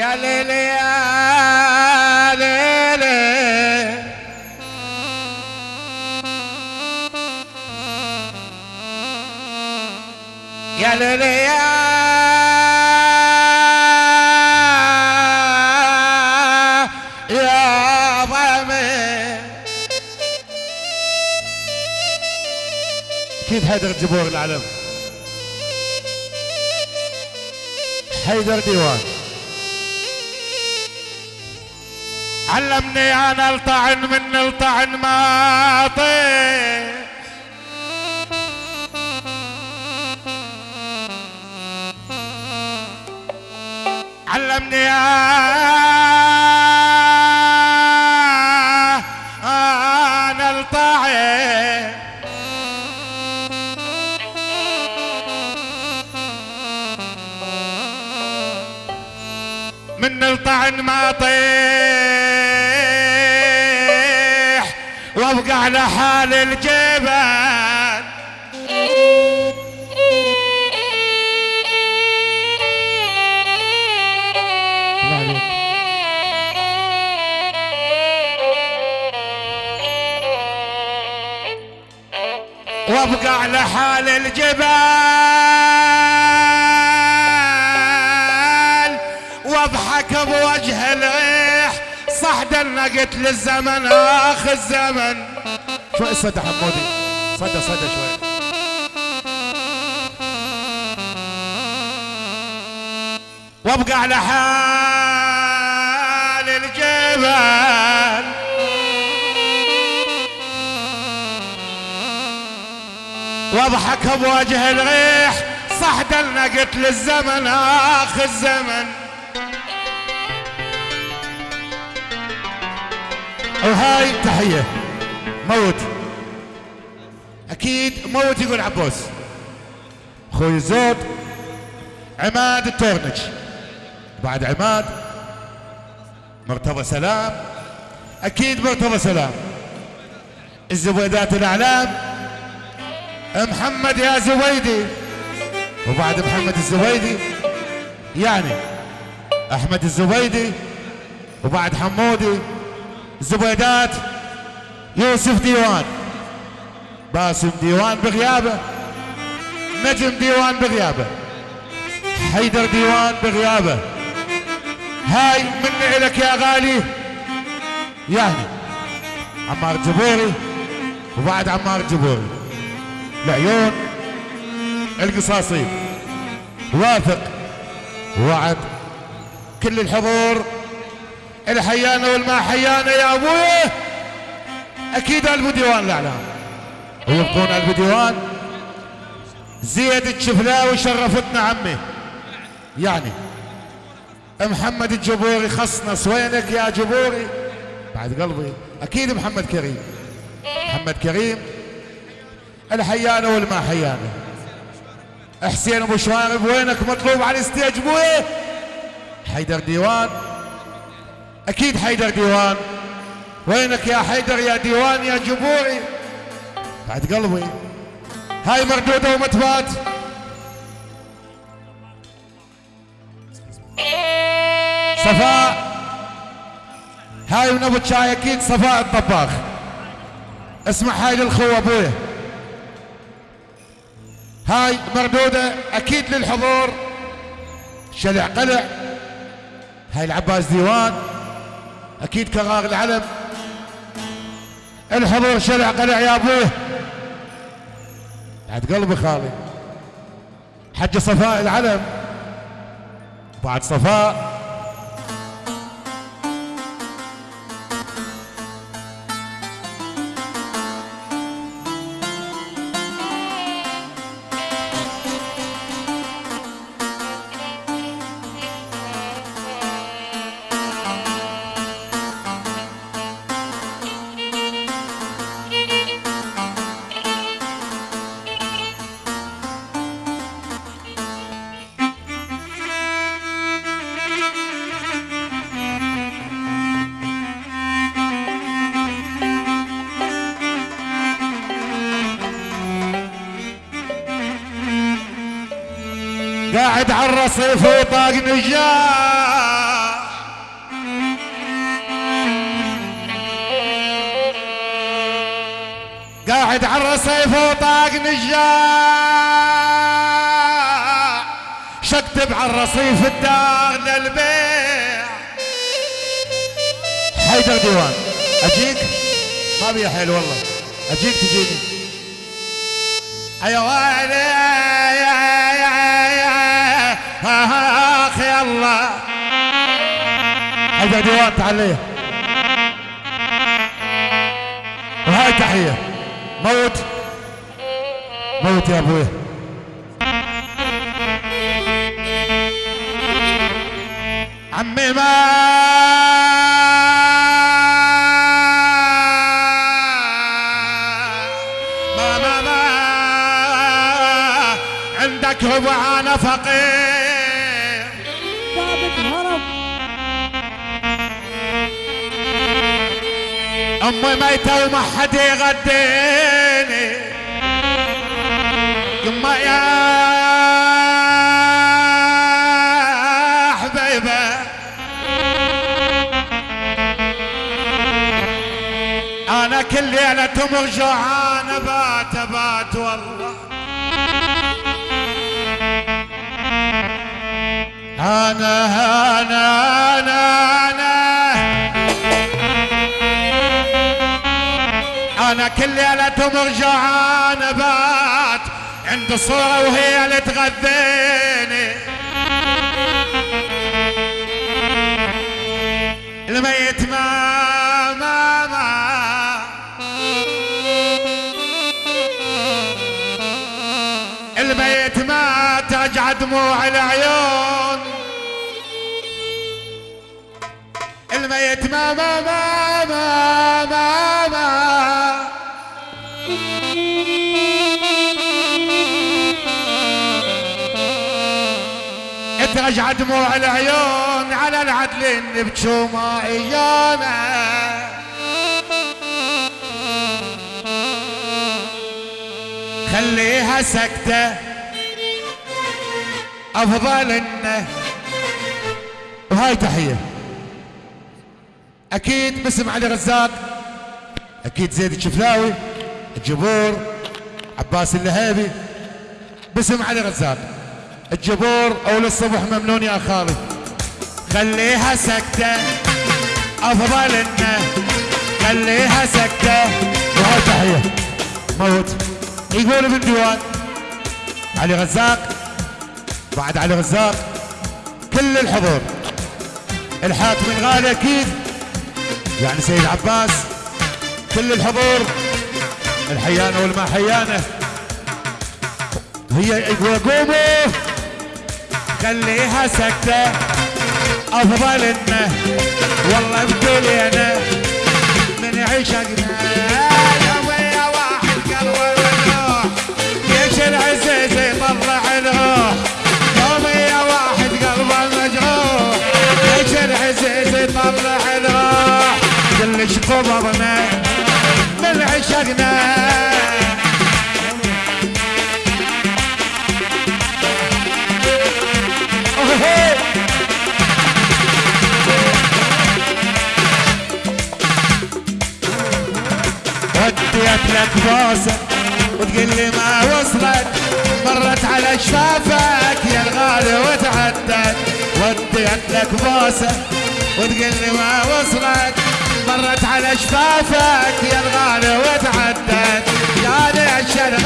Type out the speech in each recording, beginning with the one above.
يا ليلي يا ليلي. يا ليلي يا يا ضامي أكيد حيدر جبور العلم حيدر ديوان. علمني أنا الطعن من الطعن ما علمني أنا الطعن من الطعن ما طيح وابقى على حال عليك وابقى على حال الجبل وأضحك بوجه الريح صحد النقت للزمن آخ الزمن. شوي صدى حمودي. صدى صدى شوي. وابقى على حال الجبل واضحك بوجه الريح صحد النقت للزمن آخ الزمن. وهاي تحية. موت. أكيد موت يقول عبوس أخوي الزود عماد التورنج. بعد عماد مرتضى سلام. أكيد مرتضى سلام. الزبيدات الأعلام محمد يا زبيدي وبعد محمد الزبيدي يعني أحمد الزبيدي وبعد حمودي. زبيدات يوسف ديوان. باسم ديوان بغيابه نجم ديوان بغيابه. حيدر ديوان بغيابه. هاي مني لك يا غالي. يعني عمار جبوري وبعد عمار جبوري. العيون القصاصي واثق. وعد. كل الحضور. الحيانة والما حيانة يا أبوي. أكيد قلب ديوان الاعلام ويبقون قلب ديوان. زيد الشفلاوي شرفتنا عمي. يعني محمد الجبوري خصنص وينك يا جبوري؟ بعد قلبي. أكيد محمد كريم. محمد كريم. الحيانة والما حيانة حسين أبو شوارب وينك مطلوب على الستيج أبوي؟ حيدر ديوان. أكيد حيدر ديوان. وينك يا حيدر يا ديوان يا جبوري بعد قلبي. هاي مردودة ومتبات. صفاء هاي من ابو شاي أكيد صفاء الطباخ. اسمع هاي للخو ابويا هاي مردودة أكيد للحضور. شلع قلع. هاي العباس ديوان. أكيد كرار العلم. الحضور شلع قلع يا أبوه. بعد قلبي خالي. حج صفاء العلم. بعد صفاء قاعد على الرصيف وطاق نجاح. قاعد على الرصيف وطاق نجاح. شكتب على الرصيف الدار للبيع. حيدر ديوان أجيك؟ ما بيا حيل والله. أجيك تجيني. أيوه تعال لي وهاي تحية. موت. موت يا أبوي. عمي ما عندك ربع أنا فقير امي ميتة وما حد يغديني. يما يا حبيبة. أنا كل ليلة تمر جوعان بات بات والله. أنا أنا أنا أنا كل ليله تمر جوعان بات عند صورة وهي اللي تغذيني. الميت ما ما ما. الميت ما ترجع دموع العيون الميت ما ما ما ما ما. دموع العيون على العدل اللي بتشومه ايانا خليها سكتة أفضل إنه. وهاي تحية. أكيد باسم علي رزاق أكيد زيد الشفلاوي الجبور عباس اللهيبي. باسم علي رزاق. الجبور أول الصبح ممنون يا خالي. خليها سكتة أفضل إنه خليها سكتة وهاي تحية. موت. يقول ابن ديوان علي غزاق. بعد علي غزاق كل الحضور. الحاكم الغالي أكيد. يعني سيد عباس كل الحضور. الحيانة والما حيانه هي قوموا. خليها سكتة. أفضل إنه والله بدولينا من عشقنا. يا ويا واحد قلبه مجروح. ليش لك بوسه وتقول لي ما وصلت. مرت على شفافك يا الغالي وتعدت وديت لك بوسه وتقول لي ما وصلت. مرت على شفافك يا الغالي وتعدت يا ليش الغالي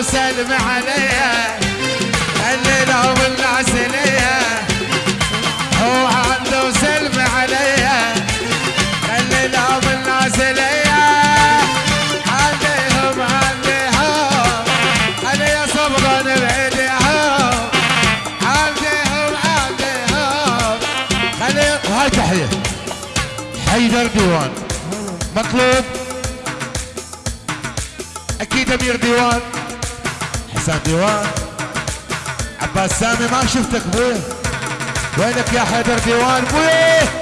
وسلم عليا الليلة والعسلية. هو عبده وسلم عليا. الليلة ليا عليهم عليهم. عليا صبرا بعيدهم عليهم عليهم. خليهم وهاي تحية. حيدر ديوان. مطلوب؟ أكيد أمير ديوان. حسام ديوان عباس سامي ما شفتك بويه وينك يا حيدر ديوان بويه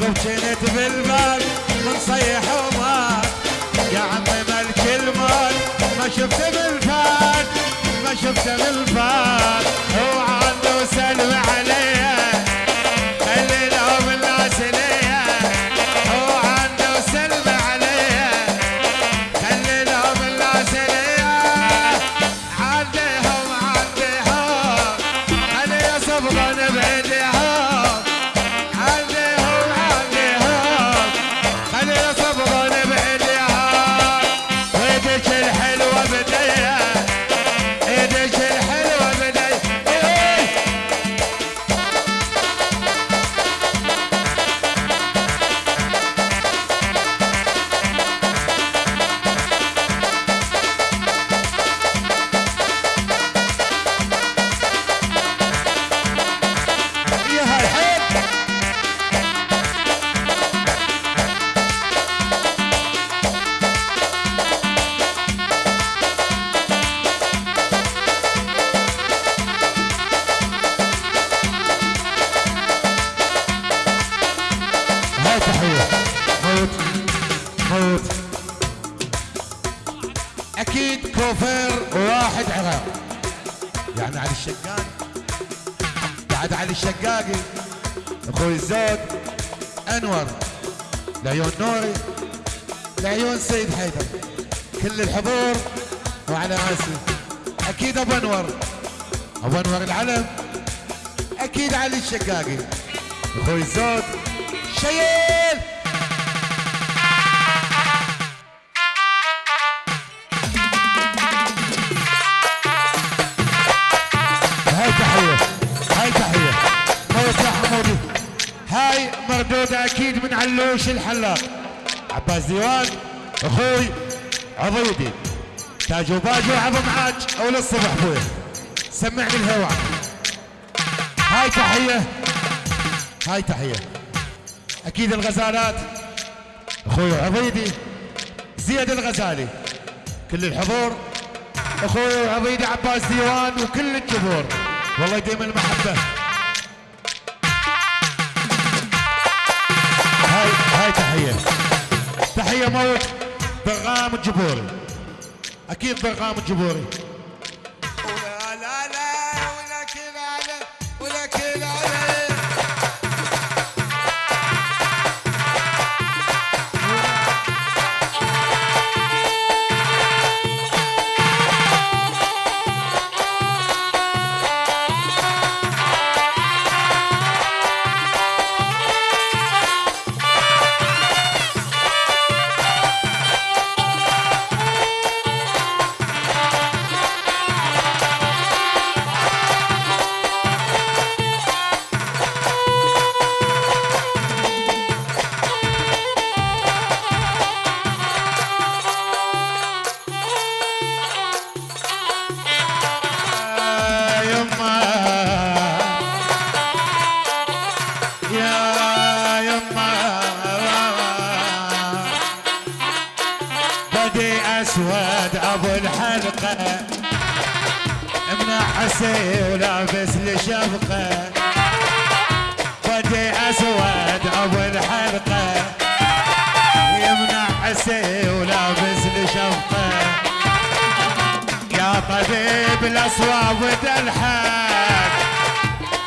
وقف كنت بالباب منصيح ومات يا عمي ملك المال ما شفت بالفات ما شفت بالفات هو عنده سلم عليه كوفير واحد عراق. يعني علي الشقاق. بعد علي الشقاقي أخوي الزود انور. لعيون نوري لعيون سيد حيدر. كل الحضور وعلى راسي. أكيد أبو أنور. أبو أنور العلم. أكيد علي الشقاقي أخوي الزود شيل هاي مردودة أكيد من علوش الحلاق. عباس ديوان أخوي عضيدي. تاج وباجي وعظم عاج أول الصبح أخوي. سمعني الهواء هاي تحية. هاي تحية. أكيد الغزالات. أخوي عضيدي. زياد الغزالي. كل الحضور. أخوي عبيدي عباس ديوان وكل الجمهور. والله يديم المحبة. موت. ضرغام الجبوري. أكيد ضرغام الجبوري. الاصواب والحان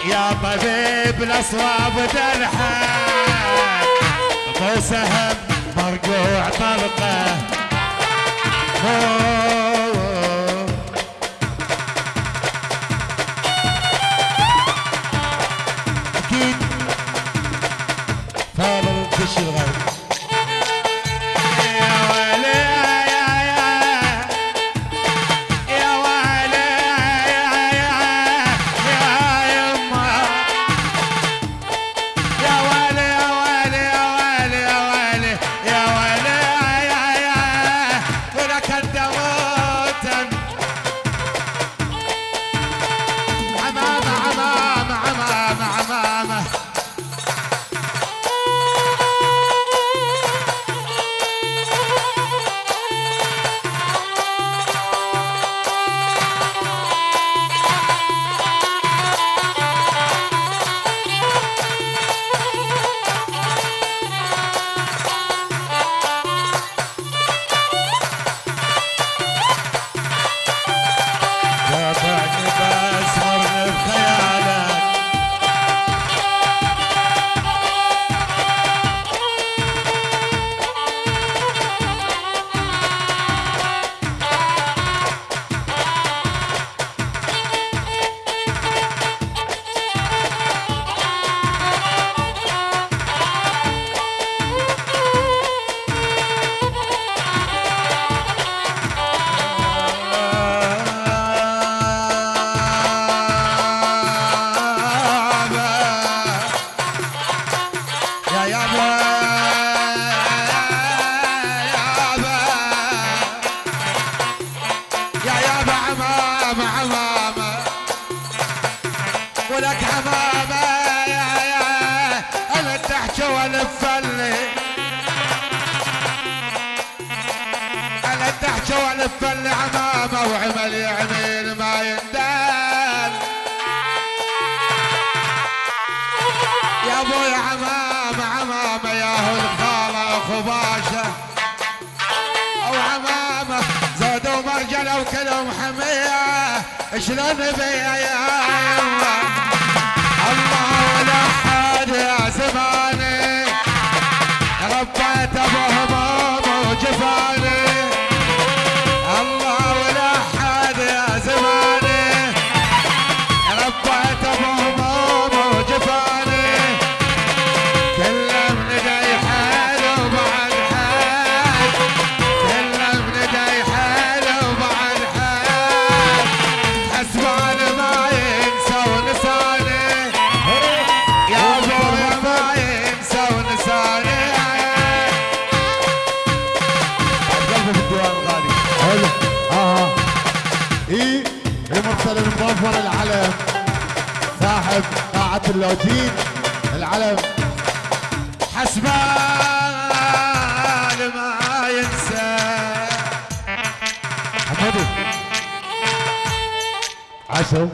يا طبيب الاصواب والحان مو سهم مرقوع طلقه. أبوي عمامه عمامه يا الخالة خباشة أو عمام زادوا مرجله وكلهم حمية. شلون بيا يا الله الله ولا حد يا زماني. ربيت ابو هموم وجفاني. عمر العلم صاحب قاعة اللوتين العلم. حسبان ما ينسى. حبيبي عسل